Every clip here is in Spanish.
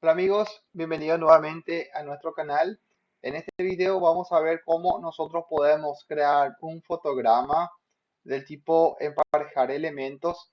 Hola amigos, bienvenidos nuevamente a nuestro canal. En este video vamos a ver cómo nosotros podemos crear un fotograma del tipo emparejar elementos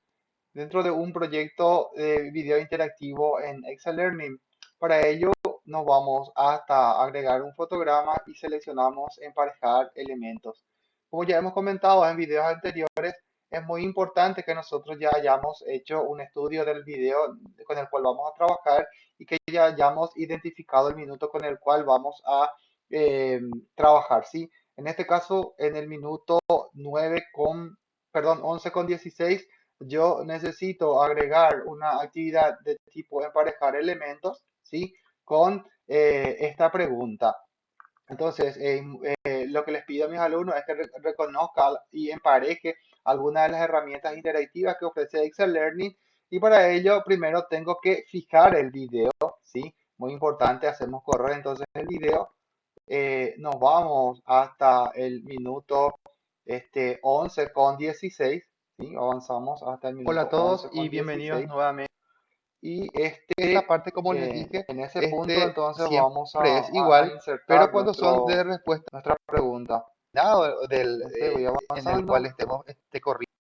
dentro de un proyecto de video interactivo en Excel Learning. Para ello nos vamos hasta agregar un fotograma y seleccionamos emparejar elementos. Como ya hemos comentado en videos anteriores, es muy importante que nosotros ya hayamos hecho un estudio del video con el cual vamos a trabajar y que ya hayamos identificado el minuto con el cual vamos a eh, trabajar, ¿sí? En este caso, en el minuto 9 con, perdón, 11 con 16, yo necesito agregar una actividad de tipo emparejar elementos, ¿sí? Con eh, esta pregunta. Entonces, eh, lo que les pido a mis alumnos es que reconozcan y empareje algunas de las herramientas interactivas que ofrece Excel Learning y para ello primero tengo que fijar el video, ¿sí? Muy importante, hacemos correr entonces el video. Eh, nos vamos hasta el minuto este, 11 con 16, ¿sí? Avanzamos hasta el minuto Hola a todos y bienvenidos nuevamente. Y este, esta parte, como les eh, dije, en ese punto este entonces vamos a, es igual, pero cuando son de respuesta nuestra pregunta del, eh, en el cual estemos este, corriendo.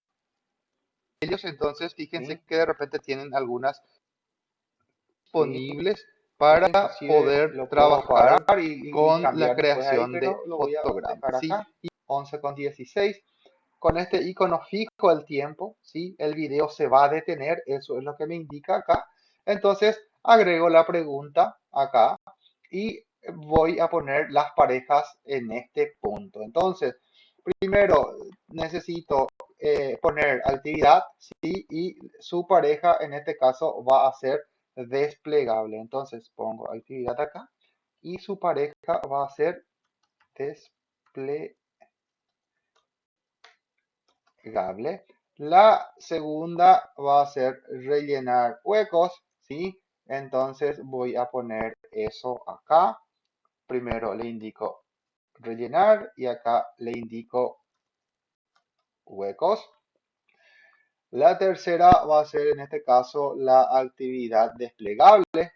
Ellos entonces, fíjense que de repente tienen algunas disponibles para poder trabajar y, con la creación de fotogramas. ¿sí? 11 con 16. Con este icono fijo el tiempo, ¿sí? el video se va a detener, eso es lo que me indica acá. Entonces agrego la pregunta acá y voy a poner las parejas en este punto. Entonces, primero necesito eh, poner actividad, ¿sí? Y su pareja en este caso va a ser desplegable. Entonces pongo actividad acá y su pareja va a ser desplegable. La segunda va a ser rellenar huecos, ¿sí? Entonces voy a poner eso acá primero le indico rellenar y acá le indico huecos. La tercera va a ser en este caso la actividad desplegable.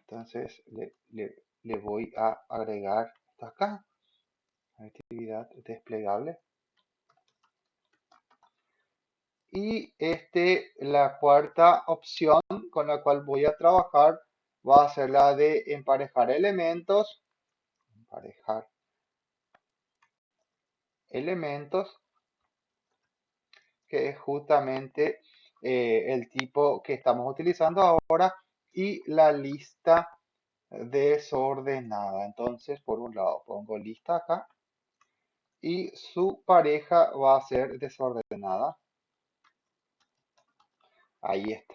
Entonces le, voy a agregar acá, actividad desplegable. Y este, la cuarta opción con la cual voy a trabajar va a ser la de emparejar elementos, emparejar elementos, que es justamente eh, el tipo que estamos utilizando ahora, y la lista desordenada. Entonces, por un lado pongo lista acá, y su pareja va a ser desordenada. Ahí está.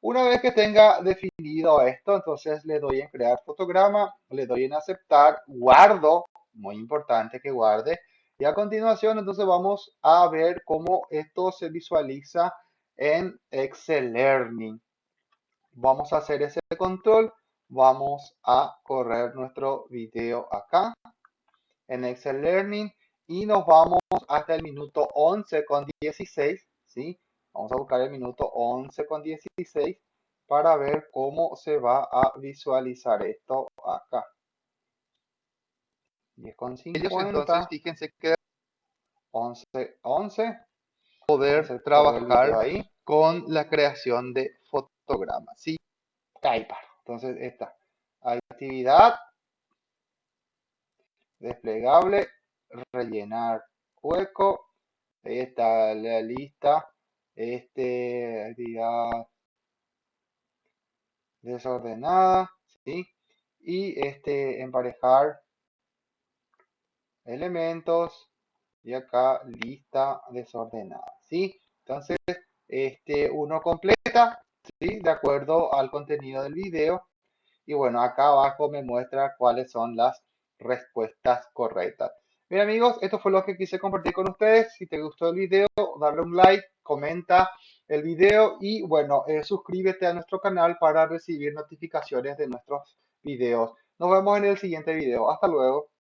Una vez que tenga definido esto, entonces le doy en crear fotograma, le doy en aceptar, guardo, muy importante que guarde, y a continuación entonces vamos a ver cómo esto se visualiza en Excel Learning. Vamos a hacer ese control, vamos a correr nuestro video acá en Excel Learning y nos vamos hasta el minuto 11 con 16, ¿sí? Vamos a buscar el minuto 11 con 16 para ver cómo se va a visualizar esto acá. 10 con 50. entonces fíjense que 11, 11. Poder trabajar ahí con la creación de fotogramas. ¿sí? Ahí Entonces esta actividad desplegable, rellenar hueco. Ahí está la lista este, actividad desordenada, ¿sí? Y este, emparejar elementos y acá lista desordenada, ¿sí? Entonces, este, uno completa, ¿sí? De acuerdo al contenido del video. Y bueno, acá abajo me muestra cuáles son las respuestas correctas. Bien amigos, esto fue lo que quise compartir con ustedes. Si te gustó el video, darle un like, comenta el video y bueno, eh, suscríbete a nuestro canal para recibir notificaciones de nuestros videos. Nos vemos en el siguiente video. Hasta luego.